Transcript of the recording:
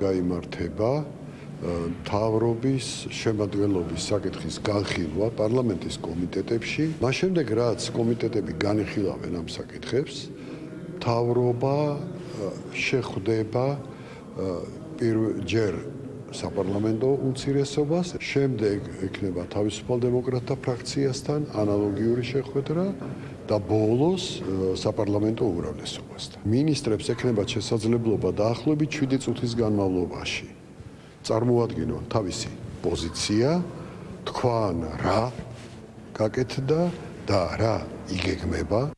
გამართება თავრობის შემადგენლობის საკითხის განხილვა პარლამენტის კომიტეტებში. მას შემდეგ რაც კომიტეტები განიხილავენ ამ საკითხებს, თავრობა შეხვდება პირველჯერ საპარლამენტო უმცირესობას, შემდეგ ექნება თავისუფალ დემოკრატთა ფრაქციასთან ანალოგიური შეხვედრა და ბოლოს საპარლამენტო უმრავლესობასთან. მინისტრებს ექნებათ შესაძლებლობა დაახლოებით 7 წუთის განმავლობაში. წარმოადგინონ თავისი პოზიცია, თქვან რა გაკეთდა და რა იგეგმება